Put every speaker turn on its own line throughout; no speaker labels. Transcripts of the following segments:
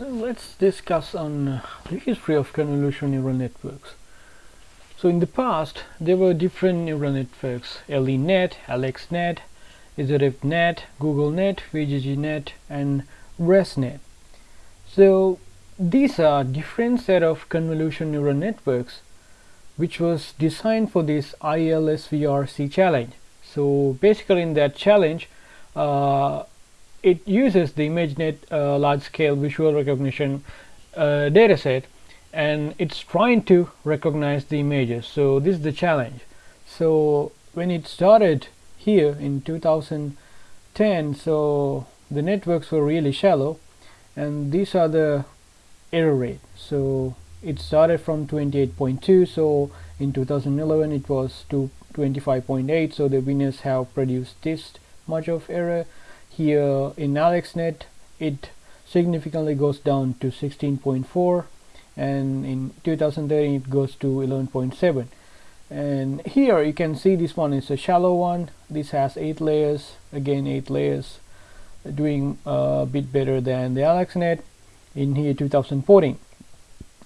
So let's discuss on uh, the history of convolutional neural networks. So in the past, there were different neural networks, LeNet, AlexNet, ZFNet, GoogleNet, VGGNet, and ResNet. So these are different set of convolutional neural networks which was designed for this ILSVRC challenge. So basically in that challenge, uh, it uses the ImageNet uh, large-scale visual recognition uh, dataset and it's trying to recognize the images. So this is the challenge. So when it started here in 2010, so the networks were really shallow and these are the error rate. So it started from 28.2 so in 2011 it was to 25.8 so the winners have produced this much of error here in AlexNet it significantly goes down to 16.4 and in 2013 it goes to 11.7 and here you can see this one is a shallow one. This has eight layers again eight layers doing a bit better than the AlexNet in here 2014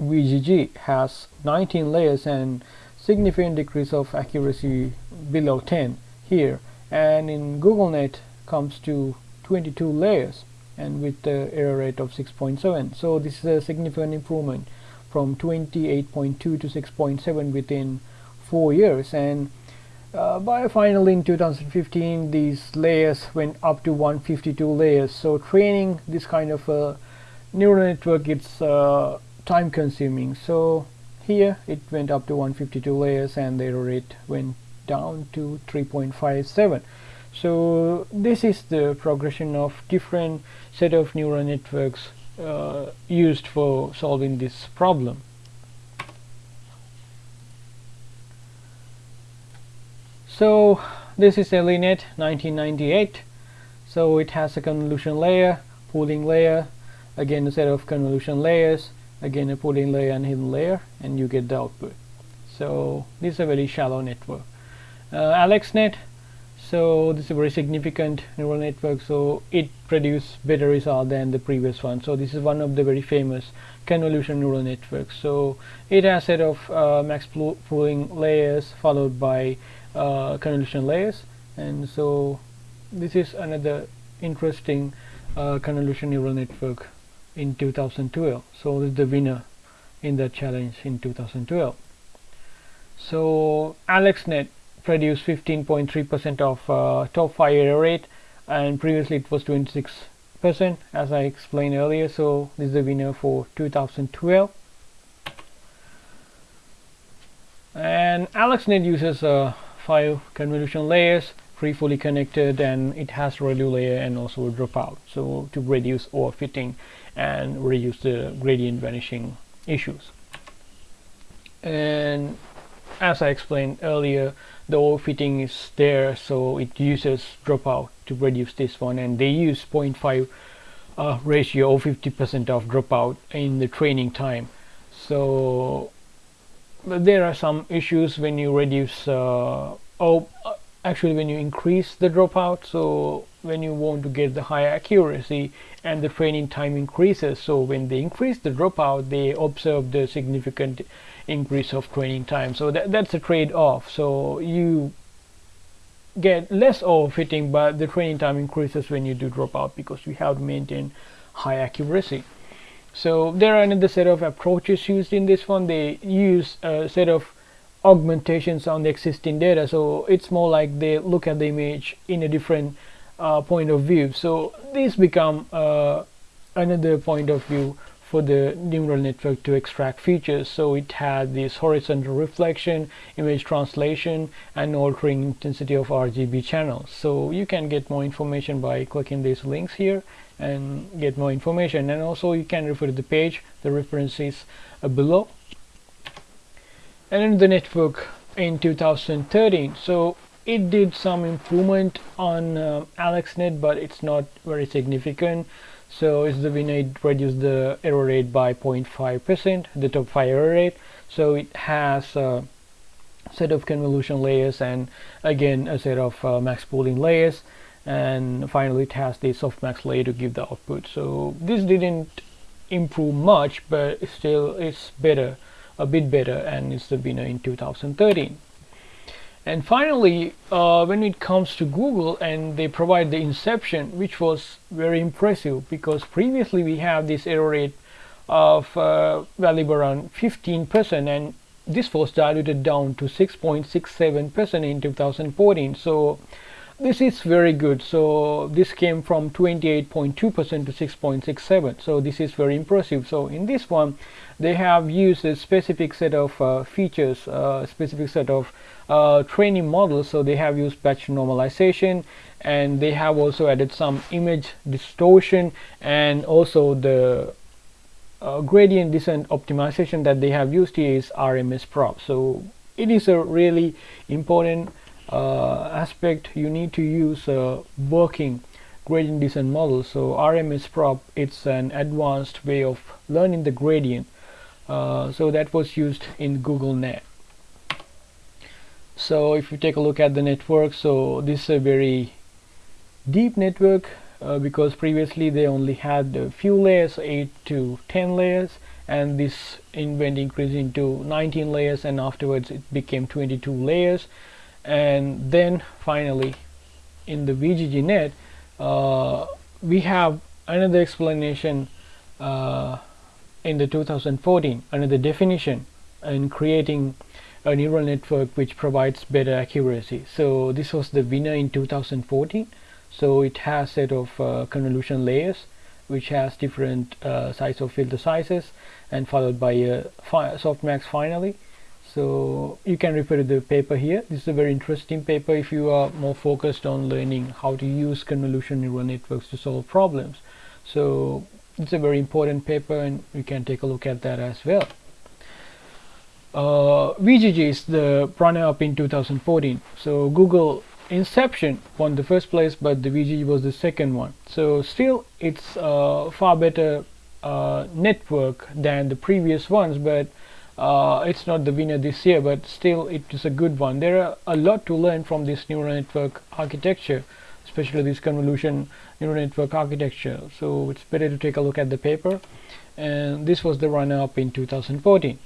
VGG has 19 layers and significant decrease of accuracy below 10 here. And in GoogleNet comes to 22 layers and with the error rate of 6.7 so this is a significant improvement from 28.2 to 6.7 within four years. And uh, by finally in 2015 these layers went up to 152 layers. So training this kind of a neural network it's uh, time consuming. So here it went up to 152 layers and the error rate went down to 3.57 so this is the progression of different set of neural networks uh, used for solving this problem. So this is LeNet 1998 so it has a convolution layer pooling layer again a set of convolution layers again a pooling layer and hidden layer and you get the output. So this is a very shallow network. Uh, AlexNet so this is a very significant neural network so it produced better result than the previous one. So this is one of the very famous convolution neural networks. So it has a set of uh, max pooling layers followed by uh, convolution layers. And so this is another interesting uh, convolution neural network in 2012 so this is the winner in the challenge in 2012 so AlexNet produced 15.3% of uh, top 5 error rate and previously it was 26 percent as I explained earlier so this is the winner for 2012 and AlexNet uses uh, five convolution layers free fully connected and it has ReLU layer and also a dropout so to reduce overfitting and reduce the gradient vanishing issues. And as I explained earlier the overfitting is there so it uses dropout to reduce this one. And they use 0.5 uh, ratio or 50% of dropout in the training time. So there are some issues when you reduce uh, oh actually when you increase the dropout so when you want to get the high accuracy and the training time increases so when they increase the dropout they observe the significant increase of training time. So that, that's a trade-off. So you get less overfitting but the training time increases when you do dropout because you have to maintain high accuracy. So there are another set of approaches used in this one. They use a set of augmentations on the existing data. So it's more like they look at the image in a different uh, point of view. So these become uh, another point of view for the neural network to extract features. So it had this horizontal reflection image translation and altering intensity of RGB channels. So you can get more information by clicking these links here and get more information. And also you can refer to the page the references uh, below. And in the network in 2013 so it did some improvement on uh, AlexNet but it's not very significant so it's the winner it reduced the error rate by 0.5 percent the top 5 error rate? So it has a set of convolution layers and again a set of uh, max pooling layers. And finally it has the softmax layer to give the output. So this didn't improve much but still it's better a bit better and it's the winner in 2013 and finally uh, when it comes to Google and they provide the inception which was very impressive because previously we have this error rate of uh, value around 15% and this was diluted down to 6.67% in 2014 so this is very good. So this came from 28.2% to 6.67 so this is very impressive. So in this one they have used a specific set of uh, features uh, specific set of uh, training models. So they have used batch normalization and they have also added some image distortion and also the uh, gradient descent optimization that they have used here is RMS prop so it is a really important aspect you need to use a working gradient descent model. So RMS prop it's an advanced way of learning the gradient uh, so that was used in Google Net. So if you take a look at the network so this is a very deep network uh, because previously they only had a few layers 8 to 10 layers and this went increased into 19 layers and afterwards it became 22 layers and then finally in the VGGNet uh, we have another explanation uh, in the 2014 another definition in creating a neural network which provides better accuracy. So this was the winner in 2014 so it has set of uh, convolution layers which has different uh, size of filter sizes and followed by a softmax finally so you can refer to the paper here. This is a very interesting paper if you are more focused on learning how to use convolution neural networks to solve problems. So it's a very important paper and you can take a look at that as well. Uh, VGG is the runner-up in 2014 so Google Inception won the first place but the VGG was the second one. So still it's uh, far better uh, network than the previous ones but uh, it's not the winner this year but still it is a good one. There are a lot to learn from this neural network architecture especially this convolution neural network architecture. So it's better to take a look at the paper. And this was the runner-up in 2014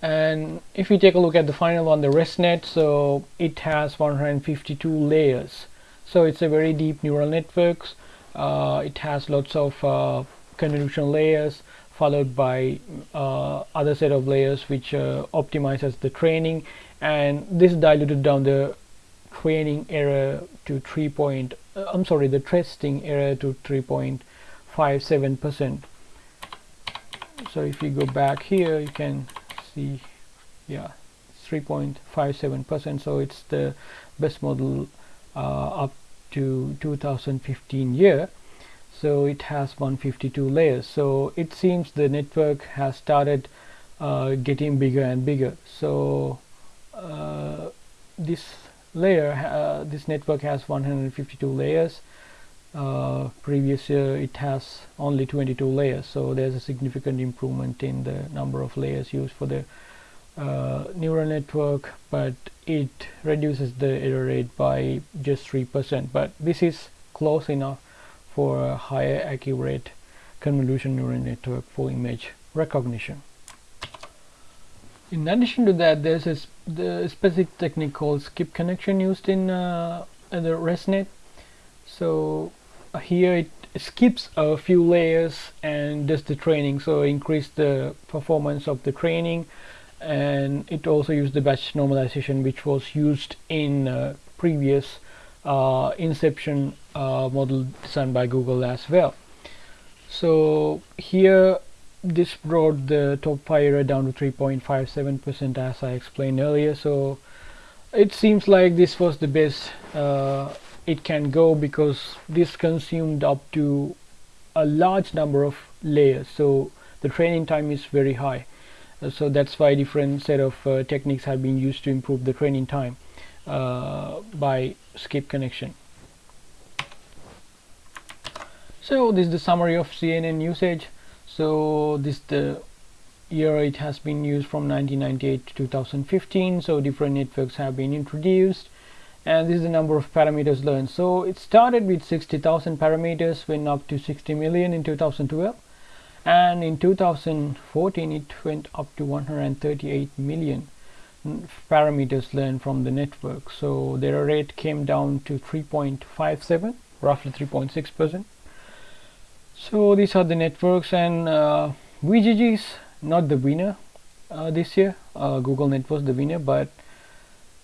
and if we take a look at the final one the ResNet so it has 152 layers. So it's a very deep neural networks. Uh, it has lots of uh, convolution layers followed by uh, other set of layers which uh, optimizes the training. And this diluted down the training error to 3 point uh, I'm sorry the testing error to 3.57 percent. So if you go back here you can see yeah 3.57 percent. So it's the best model uh, up to 2015 year so it has 152 layers. So it seems the network has started uh, getting bigger and bigger. So uh, this layer uh, this network has 152 layers. Uh, previous year it has only 22 layers. So there's a significant improvement in the number of layers used for the uh, neural network but it reduces the error rate by just 3% but this is close enough for a higher accurate convolution neural network for image recognition. In addition to that there's a the specific technique called skip connection used in, uh, the ResNet. So uh, here it skips a few layers and does the training. So increase the performance of the training. And it also used the batch normalization which was used in uh, previous uh, inception uh, model designed by Google as well. So here this brought the top fire down to 3.57 percent as I explained earlier. So it seems like this was the best uh, it can go because this consumed up to a large number of layers. So the training time is very high. Uh, so that's why different set of uh, techniques have been used to improve the training time uh, by skip connection so this is the summary of CNN usage. So this the year it has been used from 1998 to 2015 so different networks have been introduced. And this is the number of parameters learned. So it started with 60,000 parameters went up to 60 million in 2012 and in 2014 it went up to 138 million parameters learned from the network. So their rate came down to 3.57 roughly 3.6 percent so these are the networks and uh, VGG is not the winner uh, this year. Uh, Google Net was the winner but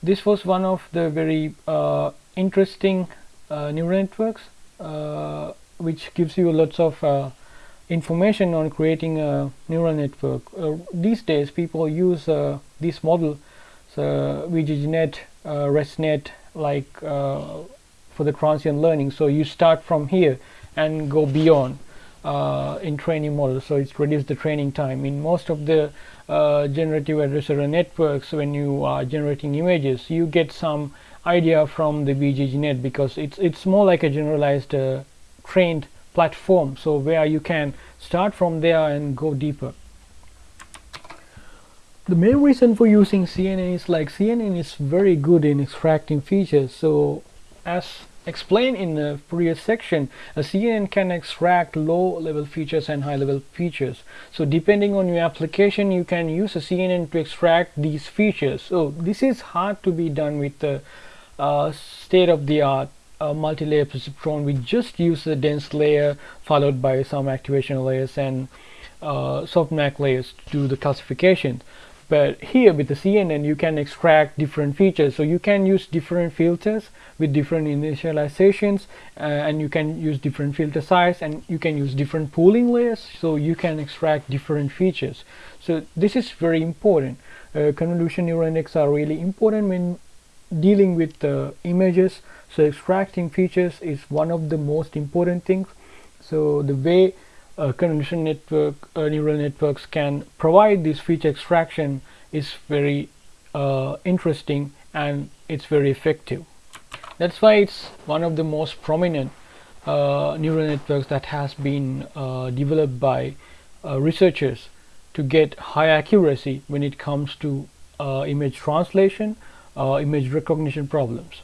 this was one of the very uh, interesting uh, neural networks uh, which gives you lots of information on creating a neural network. These days people use this model so VGGNet, ResNet like for the transient learning. So you start from here and go beyond uh, in training models. So it's reduced the training time. In most of the uh, generative adversarial networks when you are generating images you get some idea from the VGGNet because it's it's more like a generalized uh, trained platform. So where you can start from there and go deeper. The main reason for using CNN is like CNN is very good in extracting features. So as explained in the previous section, a CNN can extract low level features and high level features. So depending on your application, you can use a CNN to extract these features. So this is hard to be done with the uh, state of the art uh, multi-layer perceptron. We just use the dense layer followed by some activation layers and uh, softmax layers to do the classification but here with the CNN you can extract different features. So you can use different filters with different initializations uh, and you can use different filter size and you can use different pooling layers so you can extract different features. So this is very important. Uh, convolution neural networks are really important when dealing with the images. So extracting features is one of the most important things. So the way uh, convolution network uh, neural networks can provide this feature extraction is very uh, interesting and it's very effective. That's why it's one of the most prominent uh, neural networks that has been uh, developed by uh, researchers to get high accuracy when it comes to image translation image recognition problems